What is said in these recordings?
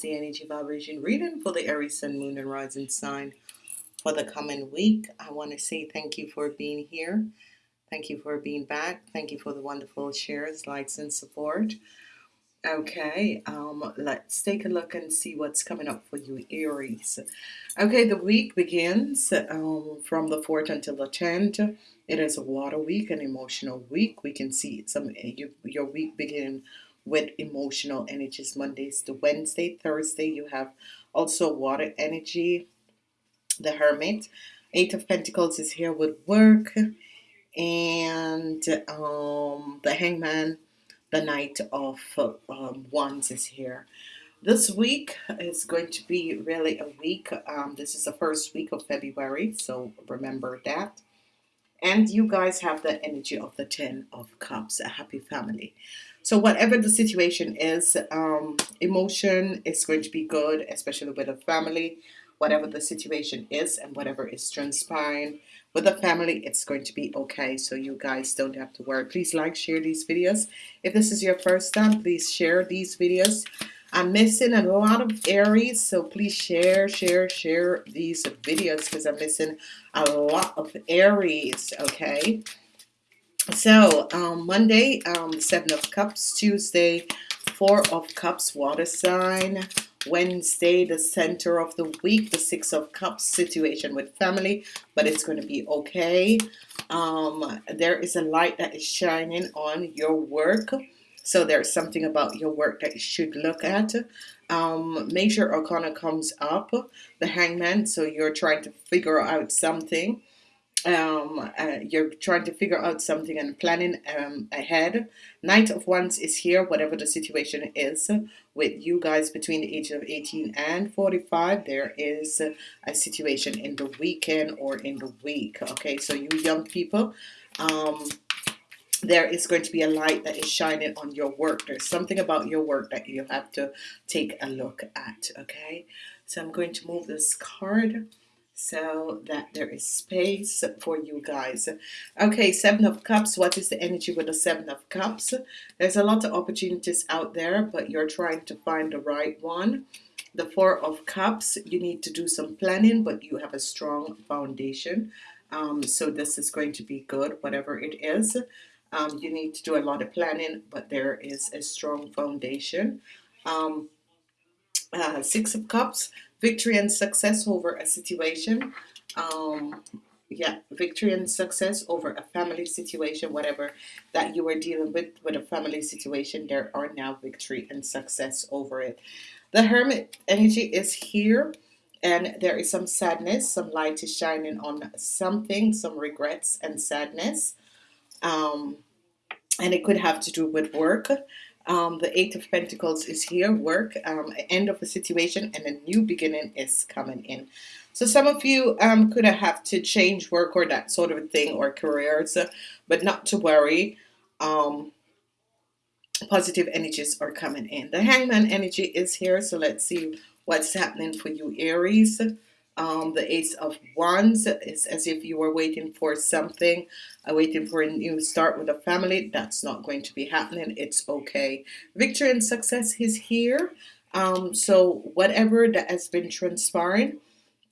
the energy vibration reading for the Aries Sun, Moon, and Rising sign for the coming week. I want to say thank you for being here. Thank you for being back. Thank you for the wonderful shares, likes, and support. Okay, um, let's take a look and see what's coming up for you, Aries. Okay, the week begins um, from the 4th until the 10th. It is a water week, an emotional week. We can see some you, your week beginning with emotional energies Mondays to Wednesday. Thursday, you have also water energy, the Hermit. Eight of Pentacles is here with work, and um, the Hangman the Knight of um, Wands is here. This week is going to be really a week. Um, this is the first week of February, so remember that. And you guys have the energy of the Ten of Cups, a happy family. So whatever the situation is, um, emotion is going to be good, especially with a family. Whatever the situation is and whatever is transpiring, with the family it's going to be okay. So you guys don't have to worry. Please like share these videos. If this is your first time please share these videos. I'm missing a lot of Aries so please share share share these videos because I'm missing a lot of Aries okay so um, Monday um, seven of cups Tuesday four of cups water sign Wednesday, the center of the week, the Six of Cups situation with family, but it's going to be okay. Um, there is a light that is shining on your work. So there's something about your work that you should look at. Um, Major Arcana comes up, the Hangman. So you're trying to figure out something um, uh, you're trying to figure out something and planning um, ahead. Knight of Wands is here, whatever the situation is with you guys between the age of 18 and 45. There is a situation in the weekend or in the week. Okay, so you young people, um, there is going to be a light that is shining on your work. There's something about your work that you have to take a look at. Okay, so I'm going to move this card so that there is space for you guys. Okay seven of cups. What is the energy with the seven of cups? There's a lot of opportunities out there but you're trying to find the right one. The four of cups you need to do some planning but you have a strong foundation. Um, so this is going to be good whatever it is. Um, you need to do a lot of planning but there is a strong foundation. Um, uh, six of cups victory and success over a situation. Um, yeah victory and success over a family situation whatever that you are dealing with with a family situation there are now victory and success over it. The hermit energy is here and there is some sadness some light is shining on something some regrets and sadness. Um, and it could have to do with work um, the Eight of Pentacles is here, work, um, end of a situation, and a new beginning is coming in. So some of you um, could have to change work or that sort of thing or careers, but not to worry. Um, positive energies are coming in. The Hangman energy is here, so let's see what's happening for you, Aries um, the Ace of Wands is as if you were waiting for something, uh, waiting for a new start with a family. That's not going to be happening. It's okay. Victory and success is here. Um, so whatever that has been transpiring,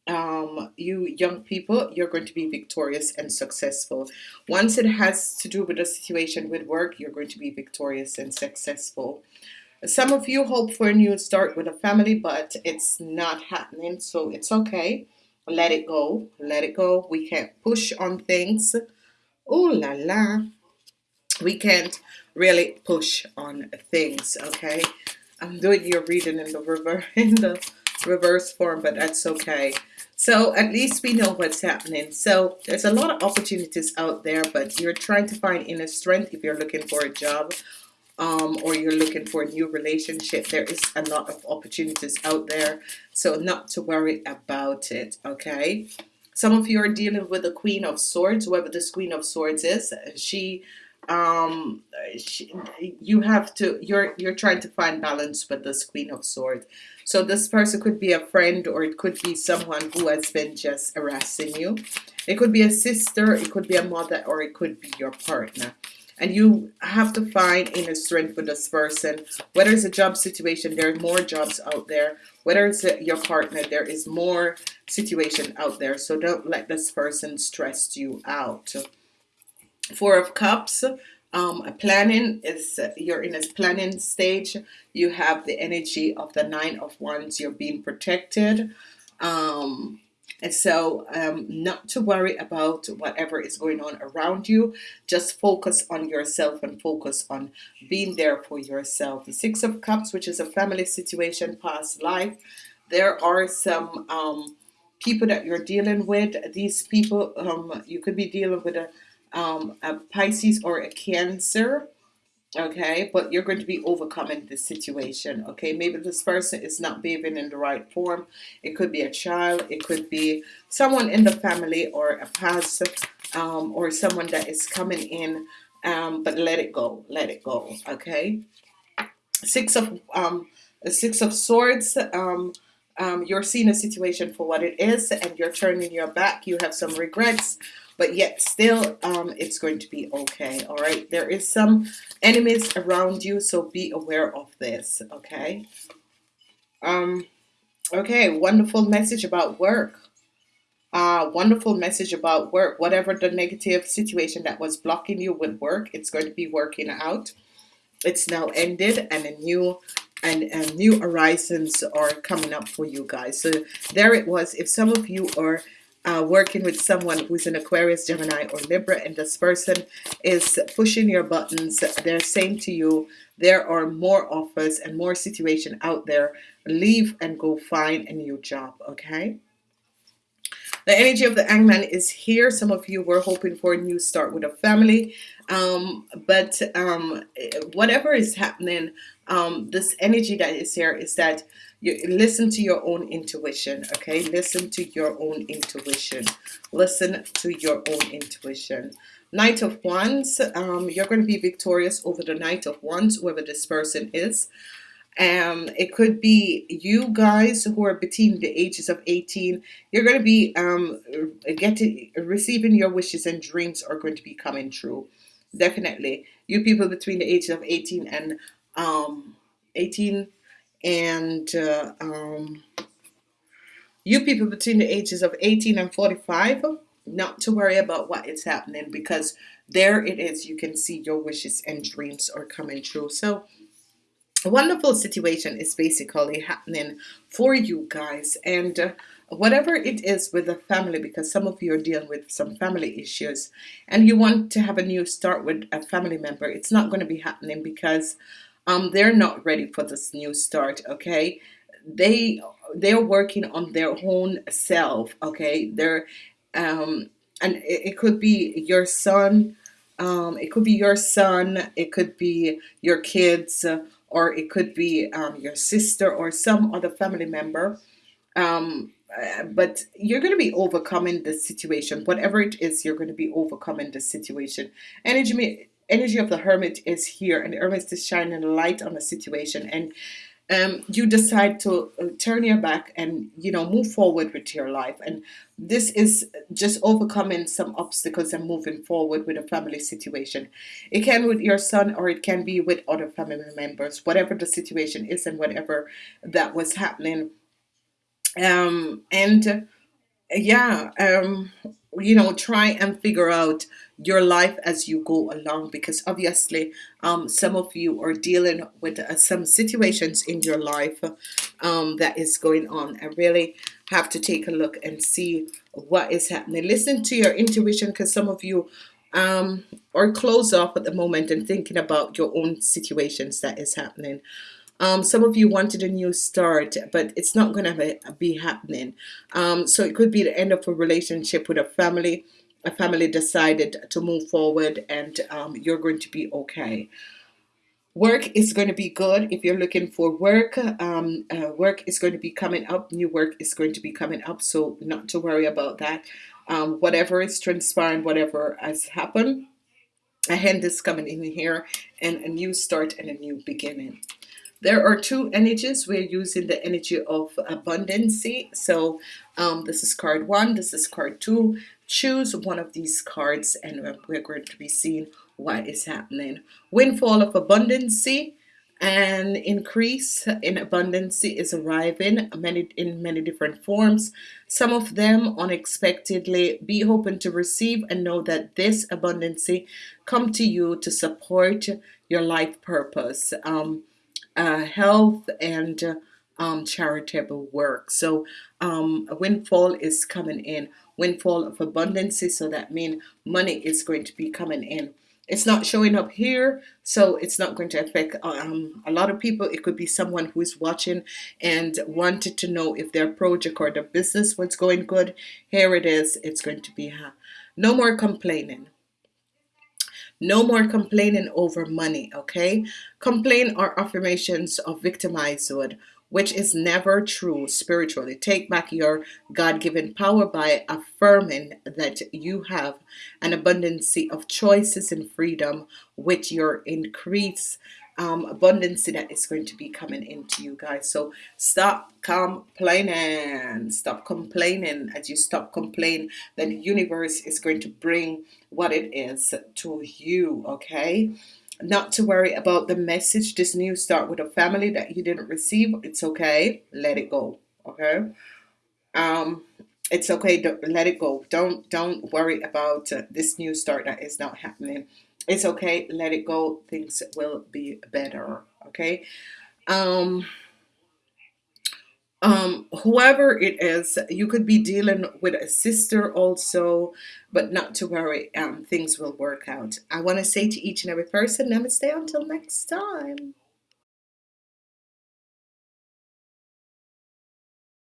um, you young people, you're going to be victorious and successful. Once it has to do with a situation with work, you're going to be victorious and successful. Some of you hope for a new start with a family, but it's not happening, so it's okay. Let it go. Let it go. We can't push on things. Oh la la. We can't really push on things, okay? I'm doing your reading in the reverse in the reverse form, but that's okay. So at least we know what's happening. So there's a lot of opportunities out there, but you're trying to find inner strength if you're looking for a job um, or you're looking for a new relationship there is a lot of opportunities out there. So not to worry about it okay? Some of you are dealing with the Queen of Swords whoever this Queen of Swords is. She um she, you have to you're you're trying to find balance with this Queen of Swords. So this person could be a friend or it could be someone who has been just harassing you. It could be a sister it could be a mother or it could be your partner and you have to find inner strength for this person. Whether it's a job situation there are more jobs out there. Whether it's your partner there is more situation out there. So don't let this person stress you out. Four of cups um, planning is you're in a planning stage. You have the energy of the nine of wands. You're being protected. Um, and so um, not to worry about whatever is going on around you. Just focus on yourself and focus on being there for yourself. The six of cups which is a family situation past life. There are some um, people that you're dealing with. These people um, you could be dealing with a, um, a Pisces or a Cancer okay but you're going to be overcoming this situation okay? Maybe this person is not behaving in the right form. It could be a child it could be someone in the family or a past um, or someone that is coming in um, but let it go let it go okay? Six of um, six of swords um, um, you're seeing a situation for what it is and you're turning your back. You have some regrets but yet still um, it's going to be okay all right? There is some enemies around you so be aware of this okay? Um okay wonderful message about work. Uh wonderful message about work. Whatever the negative situation that was blocking you with work it's going to be working out. It's now ended and a new and, and new horizons are coming up for you guys. So there it was. If some of you are uh, working with someone who's an Aquarius, Gemini, or Libra, and this person is pushing your buttons. They're saying to you, there are more offers and more situation out there. Leave and go find a new job, okay? The energy of the Hangman is here. Some of you were hoping for a new start with a family. Um, but um, whatever is happening, um, this energy that is here is that you listen to your own intuition okay? Listen to your own intuition. Listen to your own intuition. Knight of Wands um, you're going to be victorious over the Knight of Wands whoever this person is. Um, it could be you guys who are between the ages of 18 you're going to be um, getting receiving your wishes and dreams are going to be coming true. Definitely. You people between the ages of 18 and um, 18 and uh, um, you people between the ages of 18 and 45 not to worry about what is happening because there it is. You can see your wishes and dreams are coming true. So a wonderful situation is basically happening for you guys. And uh, whatever it is with the family because some of you are dealing with some family issues and you want to have a new start with a family member it's not going to be happening because um, they're not ready for this new start okay? They they're working on their own self okay? They're um, and it, it could be your son um, it could be your son it could be your kids uh, or it could be um, your sister or some other family member. Um, uh, but you're going to be overcoming the situation whatever it is you're going to be overcoming the situation. Energy energy of the hermit is here and the hermit is shining light on the situation and um, you decide to uh, turn your back and you know move forward with your life. And this is just overcoming some obstacles and moving forward with a family situation. It can with your son or it can be with other family members whatever the situation is and whatever that was happening. Um, and yeah um, you know try and figure out your life as you go along because obviously um, some of you are dealing with uh, some situations in your life um, that is going on i really have to take a look and see what is happening. Listen to your intuition because some of you um, are closed off at the moment and thinking about your own situations that is happening um, some of you wanted a new start, but it's not going to be happening. Um, so it could be the end of a relationship with a family. A family decided to move forward and um, you're going to be okay. Work is going to be good if you're looking for work. Um, uh, work is going to be coming up. New work is going to be coming up. So not to worry about that. Um, whatever is transpiring, whatever has happened, a hand is coming in here and a new start and a new beginning. There are two energies. We're using the energy of abundancy. So um, this is card one, this is card two. Choose one of these cards and we're going to be seeing what is happening. Windfall of abundancy and increase in abundance is arriving many in many different forms some of them unexpectedly be open to receive and know that this abundancy come to you to support your life purpose um, uh, health and uh, um, charitable work. So um, windfall is coming in. Windfall of abundance so that means money is going to be coming in. It's not showing up here so it's not going to affect um, a lot of people. It could be someone who is watching and wanted to know if their project or their business was going good. Here it is. It's going to be uh, no more complaining no more complaining over money, okay? Complain are affirmations of victimized which is never true spiritually. Take back your God given power by affirming that you have an abundance of choices and freedom with your increase um, abundance that is going to be coming into you guys. So stop complaining. Stop complaining. As you stop complaining, the universe is going to bring what it is to you. Okay. Not to worry about the message. This new start with a family that you didn't receive. It's okay. Let it go. Okay. Um, it's okay. Let it go. Don't don't worry about uh, this new start that is not happening it's okay let it go things will be better okay? Um um whoever it is you could be dealing with a sister also but not to worry um things will work out. I want to say to each and every person namaste until next time